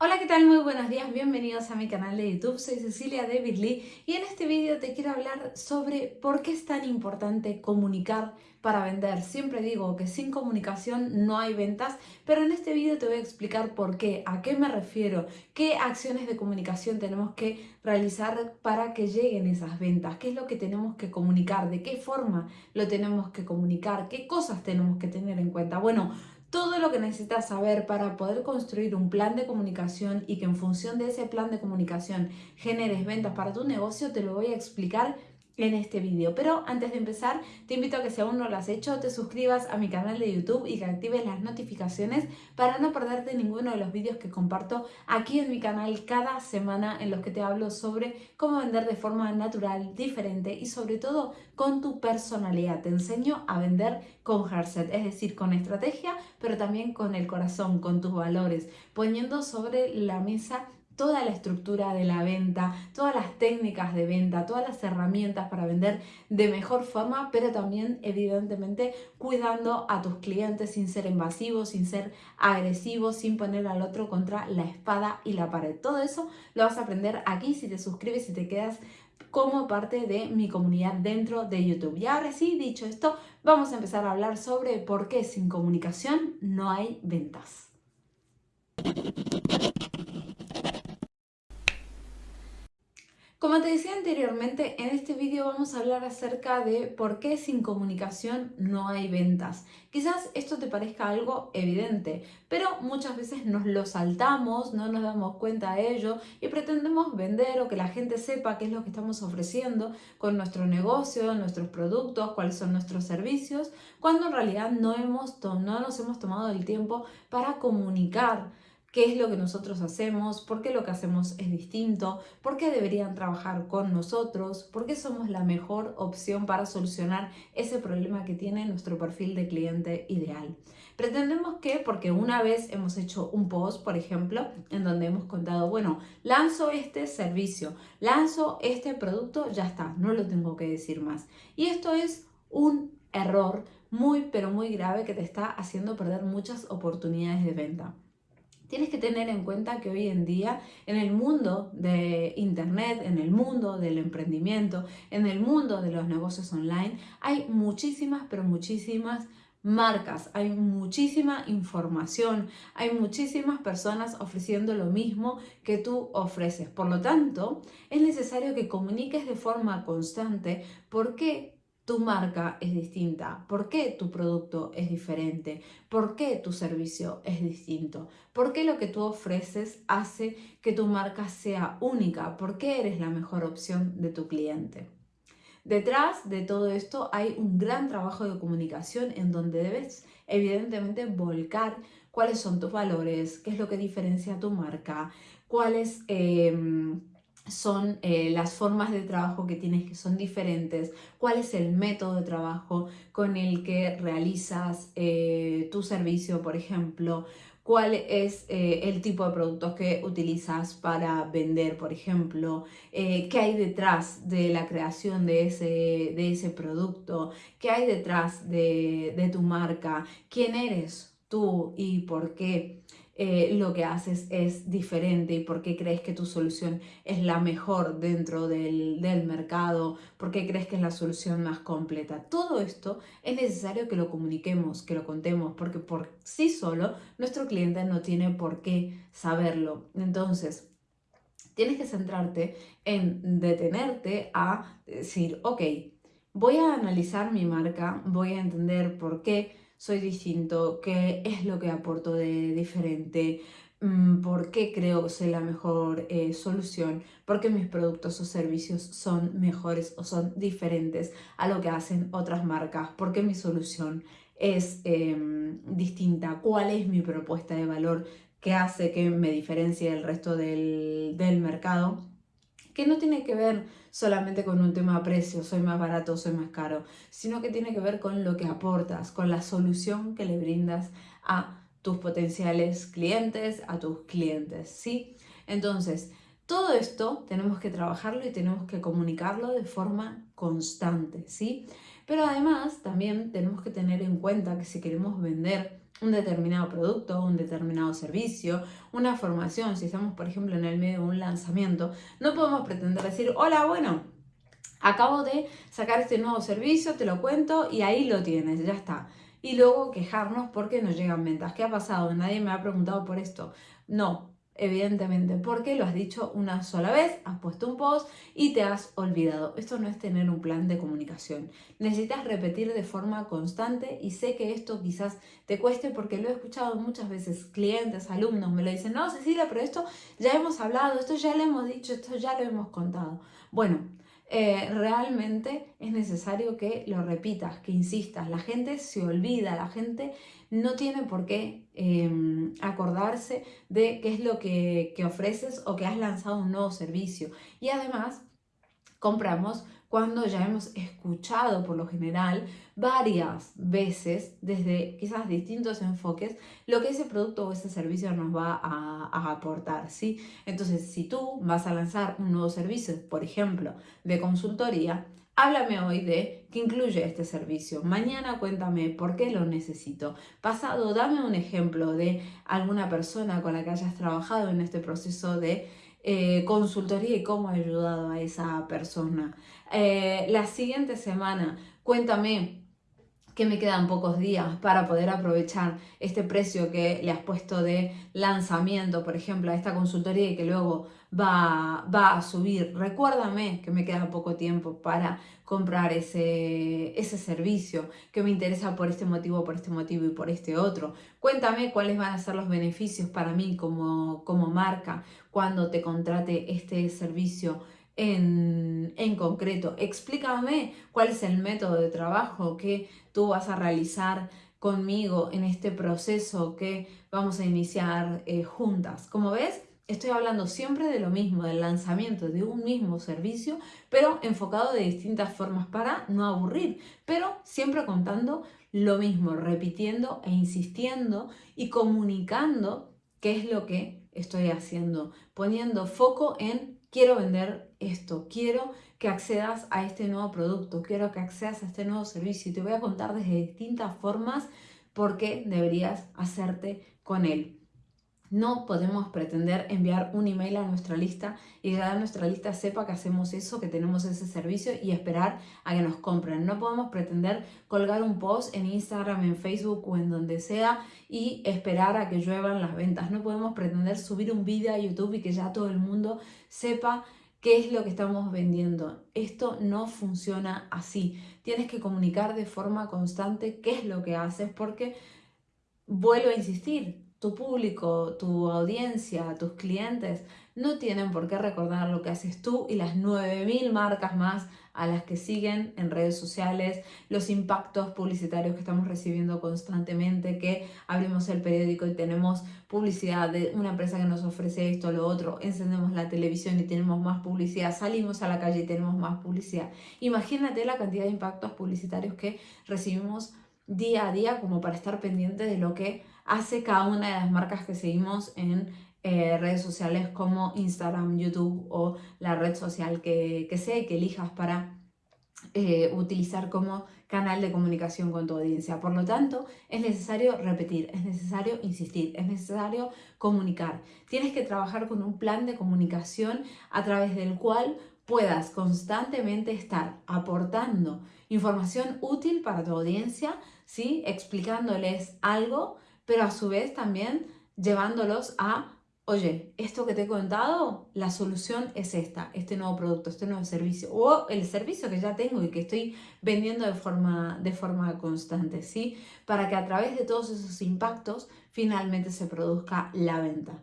Hola, ¿qué tal? Muy buenos días, bienvenidos a mi canal de YouTube. Soy Cecilia David Lee y en este vídeo te quiero hablar sobre por qué es tan importante comunicar para vender. Siempre digo que sin comunicación no hay ventas, pero en este vídeo te voy a explicar por qué, a qué me refiero, qué acciones de comunicación tenemos que realizar para que lleguen esas ventas, qué es lo que tenemos que comunicar, de qué forma lo tenemos que comunicar, qué cosas tenemos que tener en cuenta. Bueno, todo lo que necesitas saber para poder construir un plan de comunicación y que en función de ese plan de comunicación generes ventas para tu negocio, te lo voy a explicar en este vídeo. Pero antes de empezar, te invito a que si aún no lo has hecho, te suscribas a mi canal de YouTube y que actives las notificaciones para no perderte ninguno de los vídeos que comparto aquí en mi canal cada semana en los que te hablo sobre cómo vender de forma natural, diferente y sobre todo con tu personalidad. Te enseño a vender con Heartset, es decir, con estrategia, pero también con el corazón, con tus valores, poniendo sobre la mesa toda la estructura de la venta, todas las técnicas de venta, todas las herramientas para vender de mejor forma, pero también evidentemente cuidando a tus clientes sin ser invasivos, sin ser agresivos, sin poner al otro contra la espada y la pared. Todo eso lo vas a aprender aquí si te suscribes y te quedas como parte de mi comunidad dentro de YouTube. Y ahora sí, dicho esto, vamos a empezar a hablar sobre por qué sin comunicación no hay ventas. Como te decía anteriormente, en este vídeo vamos a hablar acerca de por qué sin comunicación no hay ventas. Quizás esto te parezca algo evidente, pero muchas veces nos lo saltamos, no nos damos cuenta de ello y pretendemos vender o que la gente sepa qué es lo que estamos ofreciendo con nuestro negocio, nuestros productos, cuáles son nuestros servicios, cuando en realidad no, hemos no nos hemos tomado el tiempo para comunicar qué es lo que nosotros hacemos, por qué lo que hacemos es distinto, por qué deberían trabajar con nosotros, por qué somos la mejor opción para solucionar ese problema que tiene nuestro perfil de cliente ideal. Pretendemos que, porque una vez hemos hecho un post, por ejemplo, en donde hemos contado, bueno, lanzo este servicio, lanzo este producto, ya está, no lo tengo que decir más. Y esto es un error muy, pero muy grave que te está haciendo perder muchas oportunidades de venta. Tienes que tener en cuenta que hoy en día en el mundo de Internet, en el mundo del emprendimiento, en el mundo de los negocios online, hay muchísimas, pero muchísimas marcas, hay muchísima información, hay muchísimas personas ofreciendo lo mismo que tú ofreces. Por lo tanto, es necesario que comuniques de forma constante por qué tu marca es distinta, por qué tu producto es diferente, por qué tu servicio es distinto, por qué lo que tú ofreces hace que tu marca sea única, por qué eres la mejor opción de tu cliente. Detrás de todo esto hay un gran trabajo de comunicación en donde debes evidentemente volcar cuáles son tus valores, qué es lo que diferencia tu marca, cuáles... Em, son eh, las formas de trabajo que tienes que son diferentes, cuál es el método de trabajo con el que realizas eh, tu servicio, por ejemplo, cuál es eh, el tipo de productos que utilizas para vender, por ejemplo, qué hay detrás de la creación de ese, de ese producto, qué hay detrás de, de tu marca, quién eres tú y por qué. Eh, lo que haces es diferente y por qué crees que tu solución es la mejor dentro del, del mercado, por qué crees que es la solución más completa. Todo esto es necesario que lo comuniquemos, que lo contemos, porque por sí solo nuestro cliente no tiene por qué saberlo. Entonces, tienes que centrarte en detenerte a decir, ok, voy a analizar mi marca, voy a entender por qué soy distinto, qué es lo que aporto de diferente, mm, por qué creo que soy la mejor eh, solución, por qué mis productos o servicios son mejores o son diferentes a lo que hacen otras marcas, por qué mi solución es em, distinta, cuál es mi propuesta de valor que hace que me diferencie del resto del, del mercado que no tiene que ver solamente con un tema precio, soy más barato, soy más caro, sino que tiene que ver con lo que aportas, con la solución que le brindas a tus potenciales clientes, a tus clientes, ¿sí? Entonces, todo esto tenemos que trabajarlo y tenemos que comunicarlo de forma constante, ¿sí? Pero además también tenemos que tener en cuenta que si queremos vender un determinado producto, un determinado servicio, una formación, si estamos por ejemplo en el medio de un lanzamiento, no podemos pretender decir, hola, bueno, acabo de sacar este nuevo servicio, te lo cuento y ahí lo tienes, ya está. Y luego quejarnos porque no llegan ventas. ¿Qué ha pasado? Nadie me ha preguntado por esto. No, evidentemente, porque lo has dicho una sola vez, has puesto un post y te has olvidado. Esto no es tener un plan de comunicación. Necesitas repetir de forma constante y sé que esto quizás te cueste porque lo he escuchado muchas veces, clientes, alumnos me lo dicen, no, Cecilia, pero esto ya hemos hablado, esto ya lo hemos dicho, esto ya lo hemos contado. Bueno, eh, realmente es necesario que lo repitas, que insistas. La gente se olvida, la gente no tiene por qué em, acordarse de qué es lo que, que ofreces o que has lanzado un nuevo servicio. Y además, compramos cuando ya hemos escuchado por lo general varias veces desde quizás distintos enfoques lo que ese producto o ese servicio nos va a, aportar, ¿sí? Entonces, si tú vas a lanzar un nuevo servicio, por ejemplo, de consultoría, Háblame hoy de qué incluye este servicio. Mañana cuéntame por qué lo necesito. Pasado, dame un ejemplo de alguna persona con la que hayas trabajado en este proceso de eh, consultoría y cómo ha ayudado a esa persona. Eh, la siguiente semana, cuéntame que me quedan pocos días para poder aprovechar este precio que le has puesto de lanzamiento, por ejemplo, a esta consultoría y que luego va, va a subir. Recuérdame que me queda poco tiempo para comprar ese, ese servicio que me interesa por este motivo, por este motivo y por este otro. Cuéntame cuáles van a ser los beneficios para mí como, como marca cuando te contrate este servicio en, concreto. Explícame cuál es el método de trabajo que tú vas a realizar conmigo en este proceso que vamos a iniciar eh, juntas. Como ves, estoy hablando siempre de lo mismo, del lanzamiento de un mismo servicio, pero enfocado de distintas formas para no aburrir, pero siempre contando lo mismo, repitiendo e insistiendo y comunicando qué es lo que estoy haciendo, poniendo foco en quiero vender esto, quiero que accedas a este nuevo producto, quiero que accedas a este nuevo servicio y te voy a contar desde distintas formas por qué deberías hacerte con él. No podemos pretender enviar un email a nuestra lista y que nuestra lista sepa que hacemos eso, que tenemos ese servicio y esperar a que nos compren. No podemos pretender colgar un post en Instagram, en Facebook o en donde sea y esperar a que lluevan las ventas. No podemos pretender subir un vídeo a YouTube y que ya todo el mundo sepa qué es lo que estamos vendiendo. Esto no funciona así. Tienes que comunicar de forma constante qué es lo que haces porque, vuelvo a insistir, tu público, tu audiencia, tus clientes no tienen por qué recordar lo que haces tú y las 9.000 marcas más a las que siguen en redes sociales, los impactos publicitarios que estamos recibiendo constantemente, que abrimos el periódico y tenemos publicidad de una empresa que nos ofrece esto, lo otro, encendemos la televisión y tenemos más publicidad, salimos a la calle y tenemos más publicidad. Imagínate la cantidad de impactos publicitarios que recibimos día a día como para estar pendiente de lo que hace cada una de las marcas que seguimos en eh, redes sociales como Instagram, YouTube o la red social que, sea y que elijas para eh, utilizar como canal de comunicación con tu audiencia. Por lo tanto, es necesario repetir, es necesario insistir, es necesario comunicar. Tienes que trabajar con un plan de comunicación a través del cual puedas constantemente estar aportando información útil para tu audiencia, ¿sí? explicándoles algo, pero a su vez también llevándolos a, oye, esto que te he contado, la solución es esta, este nuevo producto, este nuevo servicio, o el servicio que ya tengo y que estoy vendiendo de forma, de forma constante, ¿sí? Para que a través de todos esos impactos finalmente se produzca la venta.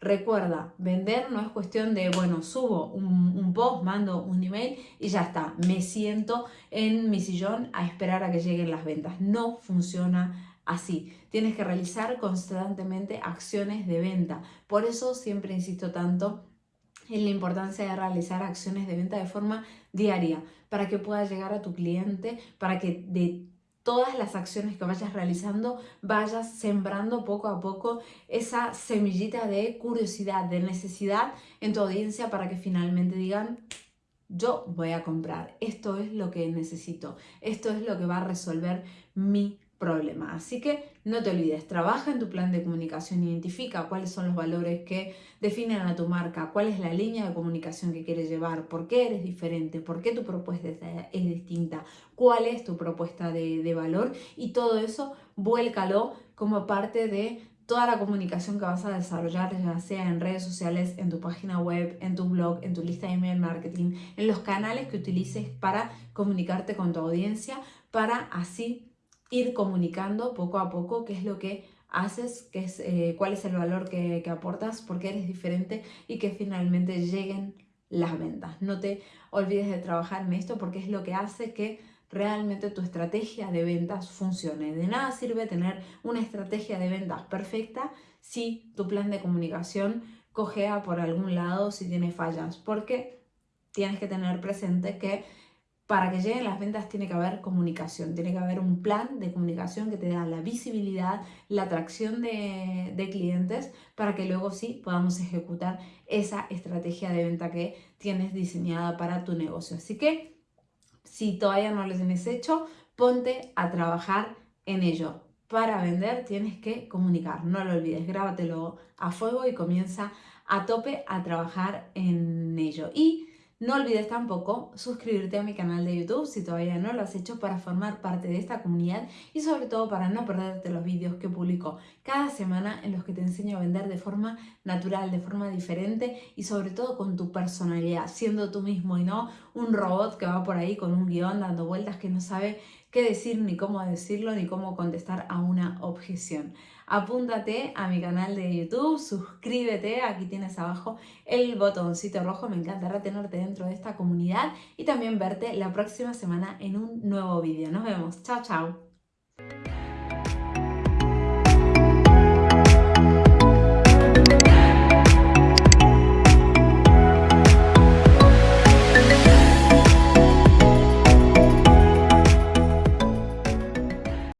Recuerda, vender no es cuestión de, bueno, subo un, post, mando un email y ya está. Me siento en mi sillón a esperar a que lleguen las ventas. No funciona así. Tienes que realizar constantemente acciones de venta. Por eso siempre insisto tanto en la importancia de realizar acciones de venta de forma diaria para que puedas llegar a tu cliente, para que de todas las acciones que vayas realizando, vayas sembrando poco a poco esa semillita de curiosidad, de necesidad en tu audiencia para que finalmente digan, yo voy a comprar, esto es lo que necesito, esto es lo que va a resolver mi Así que no te olvides, trabaja en tu plan de comunicación, identifica cuáles son los valores que definen a tu marca, cuál es la línea de comunicación que quieres llevar, por qué eres diferente, por qué tu propuesta es distinta, cuál es tu propuesta de, de valor y todo eso vuélcalo como parte de toda la comunicación que vas a desarrollar, ya sea en redes sociales, en tu página web, en tu blog, en tu lista de email marketing, en los canales que utilices para comunicarte con tu audiencia, para así ir comunicando poco a poco qué es lo que haces, qué es, eh, cuál es el valor que, aportas, por qué eres diferente y que finalmente lleguen las ventas. No te olvides de trabajar en esto porque es lo que hace que realmente tu estrategia de ventas funcione. De nada sirve tener una estrategia de ventas perfecta si tu plan de comunicación cojea por algún lado, si tiene fallas, porque tienes que tener presente que para que lleguen las ventas tiene que haber comunicación, tiene que haber un plan de comunicación que te da la visibilidad, la atracción de, clientes para que luego sí podamos ejecutar esa estrategia de venta que tienes diseñada para tu negocio. Así que si todavía no lo tienes hecho, ponte a trabajar en ello. Para vender tienes que comunicar, no lo olvides, grábatelo a fuego y comienza a tope a trabajar en ello. Y no olvides tampoco suscribirte a mi canal de YouTube si todavía no lo has hecho para formar parte de esta comunidad y sobre todo para no perderte los vídeos que publico cada semana en los que te enseño a vender de forma natural, de forma diferente y sobre todo con tu personalidad, siendo tú mismo y no un robot que va por ahí con un guion dando vueltas que no sabe qué decir, ni cómo decirlo, ni cómo contestar a una objeción. Apúntate a mi canal de YouTube, suscríbete, aquí tienes abajo el botoncito rojo, me encantará tenerte dentro de esta comunidad y también verte la próxima semana en un nuevo vídeo. Nos vemos, chao chao.